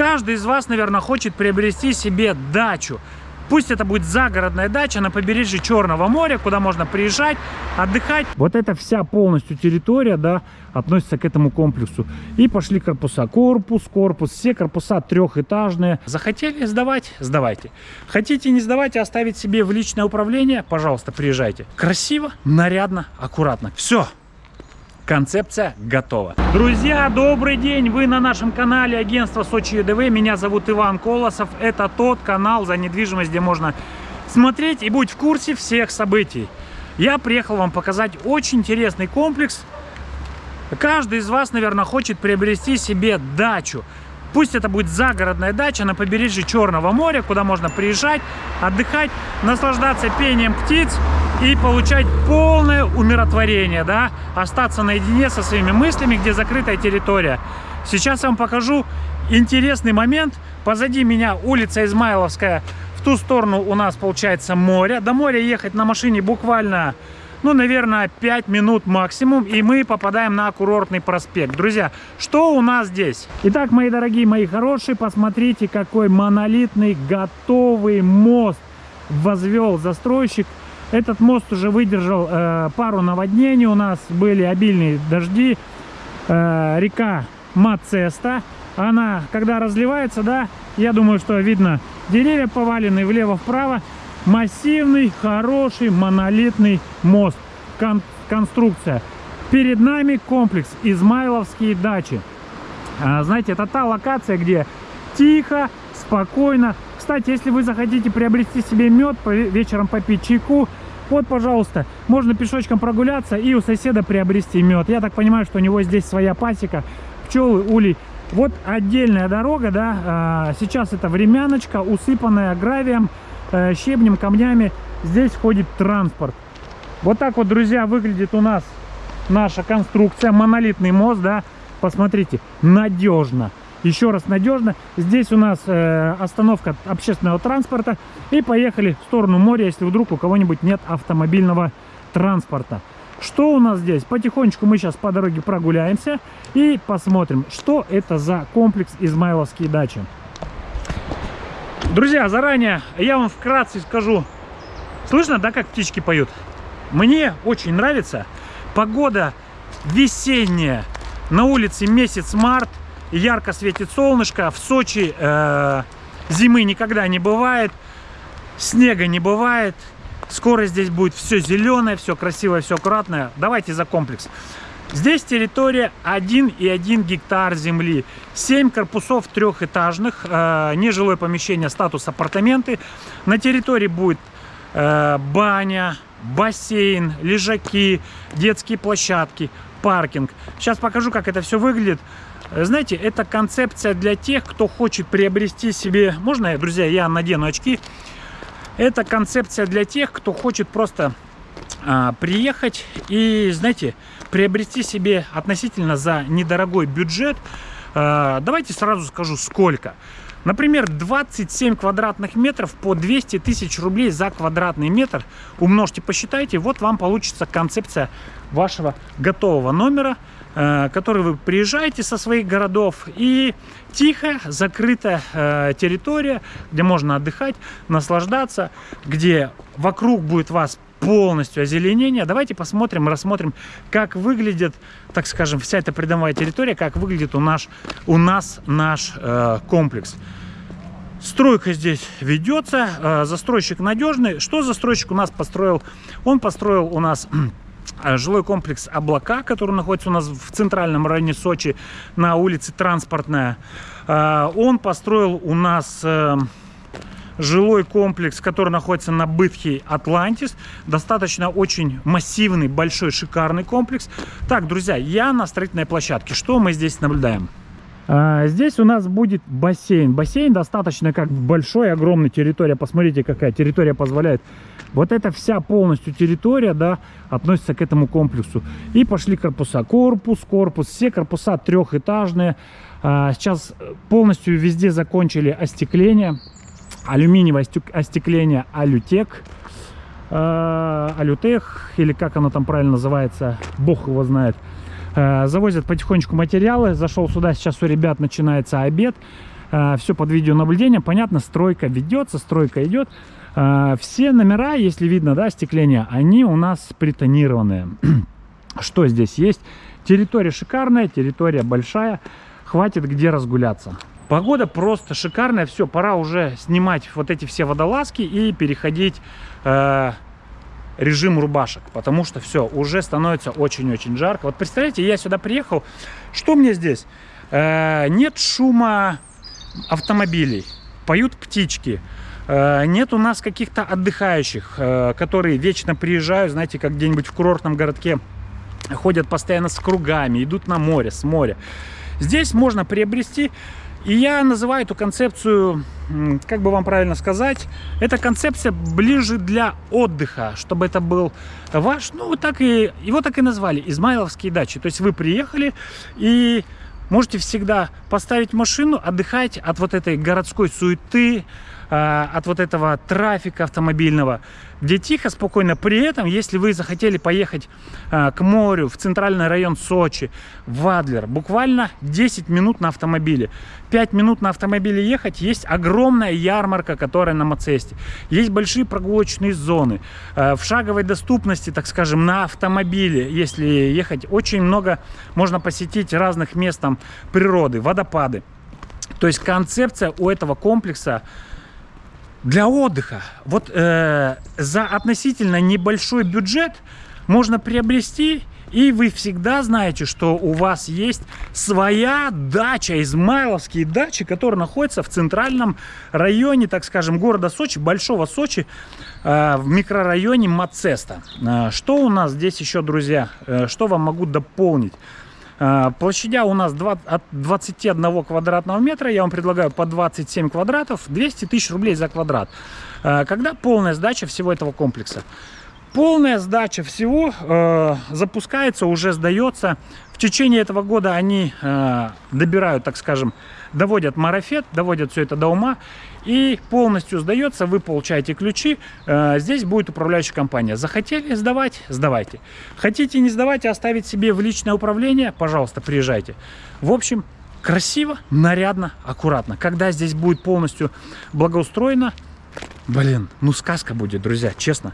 Каждый из вас, наверное, хочет приобрести себе дачу. Пусть это будет загородная дача на побережье Черного моря, куда можно приезжать, отдыхать. Вот эта вся полностью территория, да, относится к этому комплексу. И пошли корпуса. Корпус, корпус. Все корпуса трехэтажные. Захотели сдавать? Сдавайте. Хотите не сдавать, а оставить себе в личное управление? Пожалуйста, приезжайте. Красиво, нарядно, аккуратно. Все. Концепция готова. Друзья, добрый день! Вы на нашем канале агентства Сочи ЕДВ. Меня зовут Иван Колосов. Это тот канал за недвижимость, где можно смотреть и быть в курсе всех событий. Я приехал вам показать очень интересный комплекс. Каждый из вас, наверное, хочет приобрести себе дачу. Пусть это будет загородная дача на побережье Черного моря, куда можно приезжать, отдыхать, наслаждаться пением птиц и получать полное умиротворение, да, остаться наедине со своими мыслями, где закрытая территория. Сейчас я вам покажу интересный момент. Позади меня улица Измайловская, в ту сторону у нас получается море. До моря ехать на машине буквально ну, наверное, 5 минут максимум, и мы попадаем на курортный проспект. Друзья, что у нас здесь? Итак, мои дорогие, мои хорошие, посмотрите, какой монолитный готовый мост возвел застройщик. Этот мост уже выдержал э, пару наводнений, у нас были обильные дожди. Э, река Мацеста, она, когда разливается, да, я думаю, что видно, деревья повалены влево-вправо массивный, хороший, монолитный мост. Кон конструкция. Перед нами комплекс Измайловские дачи. А, знаете, это та локация, где тихо, спокойно. Кстати, если вы захотите приобрести себе мед, вечером попить чайку, вот, пожалуйста, можно пешочком прогуляться и у соседа приобрести мед. Я так понимаю, что у него здесь своя пасека, пчелы, улей. Вот отдельная дорога, да, а, сейчас это времяночка, усыпанная гравием. Э, щебнем, камнями. Здесь ходит транспорт. Вот так вот, друзья, выглядит у нас наша конструкция. Монолитный мост, да. Посмотрите, надежно. Еще раз надежно. Здесь у нас э, остановка общественного транспорта. И поехали в сторону моря, если вдруг у кого-нибудь нет автомобильного транспорта. Что у нас здесь? Потихонечку мы сейчас по дороге прогуляемся и посмотрим, что это за комплекс Измайловские дачи. Друзья, заранее я вам вкратце скажу. Слышно, да, как птички поют? Мне очень нравится. Погода весенняя. На улице месяц март. Ярко светит солнышко. В Сочи э, зимы никогда не бывает. Снега не бывает. Скоро здесь будет все зеленое, все красивое, все аккуратное. Давайте за комплекс. Здесь территория 1,1 гектар земли. 7 корпусов трехэтажных, э, нежилое помещение, статус апартаменты. На территории будет э, баня, бассейн, лежаки, детские площадки, паркинг. Сейчас покажу, как это все выглядит. Знаете, это концепция для тех, кто хочет приобрести себе... Можно, друзья, я надену очки? Это концепция для тех, кто хочет просто а, приехать и, знаете, приобрести себе относительно за недорогой бюджет. А, давайте сразу скажу, сколько. Например, 27 квадратных метров по 200 тысяч рублей за квадратный метр. Умножьте, посчитайте, вот вам получится концепция вашего готового номера, который вы приезжаете со своих городов и тихая, закрытая территория, где можно отдыхать, наслаждаться, где вокруг будет вас полностью озеленение. Давайте посмотрим, рассмотрим, как выглядит, так скажем, вся эта придомовая территория, как выглядит у, наш, у нас наш э, комплекс. Стройка здесь ведется, э, застройщик надежный. Что застройщик у нас построил? Он построил у нас э, жилой комплекс «Облака», который находится у нас в центральном районе Сочи на улице Транспортная. Э, он построил у нас... Э, жилой комплекс, который находится на Бытхе Атлантис. Достаточно очень массивный, большой, шикарный комплекс. Так, друзья, я на строительной площадке. Что мы здесь наблюдаем? А, здесь у нас будет бассейн. Бассейн достаточно как большой, огромный территория. Посмотрите, какая территория позволяет. Вот эта вся полностью территория, да, относится к этому комплексу. И пошли корпуса. Корпус, корпус. Все корпуса трехэтажные. А, сейчас полностью везде закончили остекление алюминиевое остекление Алютек, э, Алютех, или как оно там правильно называется, бог его знает. Э, завозят потихонечку материалы. Зашел сюда, сейчас у ребят начинается обед. э, все под видеонаблюдением. Понятно, стройка ведется, стройка идет. Э, все номера, если видно, да, остекление, они у нас притонированные. Что здесь есть? Территория шикарная, территория большая. Хватит где разгуляться. Погода просто шикарная. Все, пора уже снимать вот эти все водолазки и переходить режим рубашек. Потому что все, уже становится очень-очень жарко. Вот представляете, я сюда приехал. Что мне здесь? Э, нет шума автомобилей. Поют птички. Э, нет у нас каких-то отдыхающих, э, которые вечно приезжают, знаете, как где-нибудь в курортном городке ходят постоянно с кругами, идут на море, с моря. Здесь можно приобрести, и я называю эту концепцию, как бы вам правильно сказать, эта концепция ближе для отдыха, чтобы это был ваш, ну, вот так и, его так и назвали, Измайловские дачи. То есть вы приехали и можете всегда поставить машину, отдыхать от вот этой городской суеты, а, от вот этого трафика автомобильного, где тихо, спокойно. При этом, если вы захотели поехать а, к морю, в центральный район Сочи, в Адлер, буквально 10 минут на автомобиле. 5 минут на автомобиле ехать, есть огромная ярмарка, которая на Мацесте. Есть большие прогулочные зоны. А, в шаговой доступности, так скажем, на автомобиле, если ехать, очень много можно посетить разных мест там природы, водопады. То есть концепция у этого комплекса для отдыха. Вот э, за относительно небольшой бюджет можно приобрести, и вы всегда знаете, что у вас есть своя дача, измайловские дачи, которые находятся в центральном районе, так скажем, города Сочи, большого Сочи, э, в микрорайоне Мацеста. Э, что у нас здесь еще, друзья, э, что вам могу дополнить? А, площадя у нас 20, от 21 квадратного метра, я вам предлагаю по 27 квадратов, 200 тысяч рублей за квадрат. А, когда полная сдача всего этого комплекса? Полная сдача всего э, запускается, уже сдается. В течение этого года они э, добирают, так скажем, доводят марафет, доводят все это до ума и полностью сдается, вы получаете ключи, э, здесь будет управляющая компания. Захотели сдавать, сдавайте. Хотите не сдавать, а оставить себе в личное управление, пожалуйста, приезжайте. В общем, красиво, нарядно, аккуратно. Когда здесь будет полностью благоустроено, блин, ну сказка будет, друзья, честно.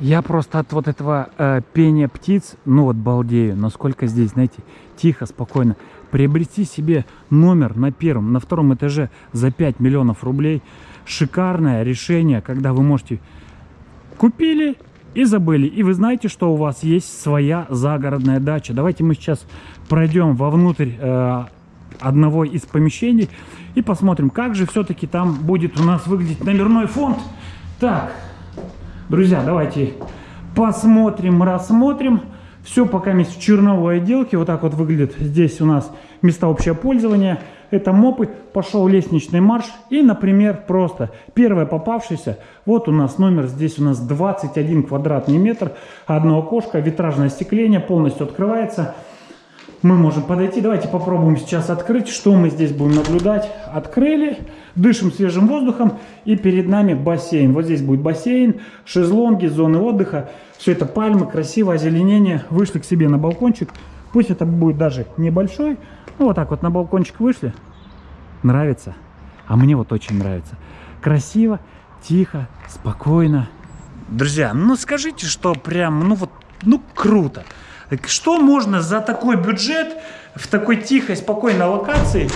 Я просто от вот этого э, пения птиц, ну вот балдею, насколько здесь, знаете, тихо, спокойно приобрести себе номер на первом, на втором этаже за 5 миллионов рублей. Шикарное решение, когда вы можете купили и забыли. И вы знаете, что у вас есть своя загородная дача. Давайте мы сейчас пройдем вовнутрь э, одного из помещений и посмотрим, как же все-таки там будет у нас выглядеть номерной фонд. Так, друзья, давайте посмотрим, рассмотрим. Все пока в черновой отделке. Вот так вот выглядит здесь у нас места общего пользования. Это мопы. Пошел лестничный марш. И, например, просто первое попавшееся. Вот у нас номер. Здесь у нас 21 квадратный метр. Одно окошко. Витражное остекление. Полностью открывается. Мы можем подойти. Давайте попробуем сейчас открыть. Что мы здесь будем наблюдать. Открыли. Дышим свежим воздухом. И перед нами бассейн. Вот здесь будет бассейн. Шезлонги, зоны отдыха. Все это пальмы, красивое озеленение. Вышли к себе на балкончик. Пусть это будет даже небольшой. Ну, вот так вот на балкончик вышли. Нравится. А мне вот очень нравится. Красиво, тихо, спокойно. Друзья, ну скажите, что прям, ну вот, ну круто. Что можно за такой бюджет в такой тихой, спокойной локации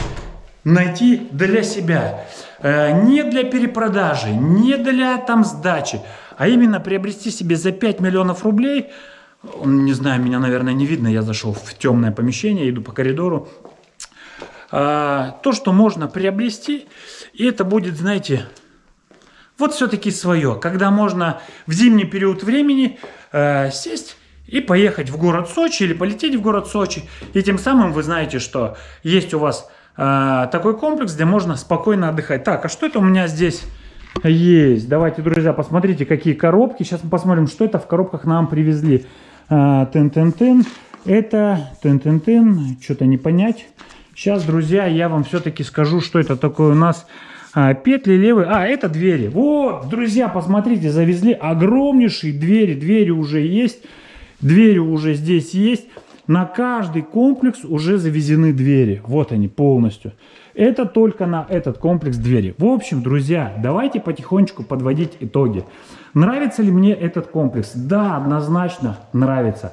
найти для себя? Э, не для перепродажи, не для там сдачи, а именно приобрести себе за 5 миллионов рублей, не знаю, меня, наверное, не видно, я зашел в темное помещение, иду по коридору, а, то, что можно приобрести, и это будет, знаете, вот все-таки свое, когда можно в зимний период времени э, сесть и поехать в город Сочи или полететь в город Сочи, и тем самым вы знаете, что есть у вас э, такой комплекс, где можно спокойно отдыхать. Так, а что это у меня здесь есть? Давайте, друзья, посмотрите, какие коробки. Сейчас мы посмотрим, что это в коробках нам привезли. Э, тын-тын-тын. Это тын-тын-тын. Что-то не понять. Сейчас, друзья, я вам все-таки скажу, что это такое у нас. А, петли левые. А, это двери. Вот, друзья, посмотрите, завезли огромнейшие двери. Двери уже есть. Двери уже здесь есть. На каждый комплекс уже завезены двери. Вот они полностью. Это только на этот комплекс двери. В общем, друзья, давайте потихонечку подводить итоги. Нравится ли мне этот комплекс? Да, однозначно нравится.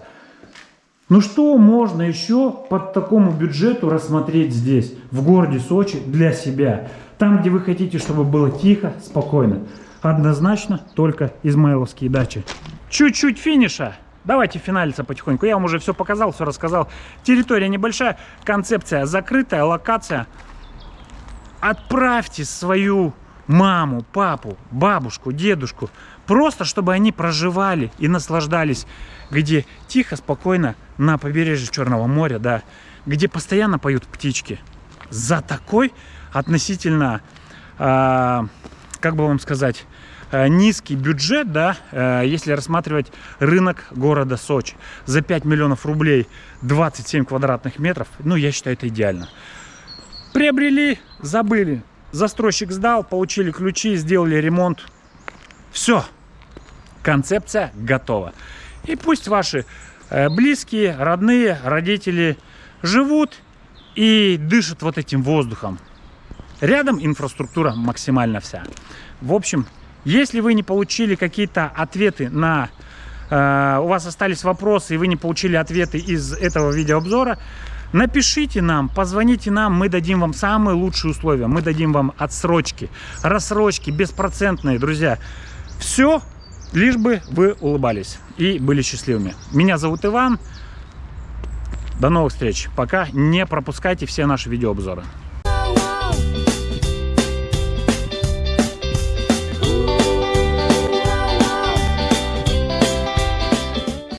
Ну что можно еще под такому бюджету рассмотреть здесь, в городе Сочи, для себя? Там, где вы хотите, чтобы было тихо, спокойно. Однозначно только измайловские дачи. Чуть-чуть финиша. Давайте финалиться потихоньку. Я вам уже все показал, все рассказал. Территория небольшая, концепция закрытая, локация. Отправьте свою маму, папу, бабушку, дедушку. Просто, чтобы они проживали и наслаждались. Где тихо, спокойно на побережье Черного моря, да. Где постоянно поют птички. За такой относительно, э, как бы вам сказать, низкий бюджет, да, э, если рассматривать рынок города Сочи. За 5 миллионов рублей 27 квадратных метров, ну, я считаю, это идеально. Приобрели, забыли. Застройщик сдал, получили ключи, сделали ремонт. Все. Концепция готова. И пусть ваши э, близкие, родные, родители живут и дышат вот этим воздухом. Рядом инфраструктура максимально вся. В общем, если вы не получили какие-то ответы на... Э, у вас остались вопросы, и вы не получили ответы из этого видеообзора, Напишите нам, позвоните нам, мы дадим вам самые лучшие условия. Мы дадим вам отсрочки, рассрочки, беспроцентные, друзья. Все, лишь бы вы улыбались и были счастливыми. Меня зовут Иван. До новых встреч. Пока не пропускайте все наши видеообзоры.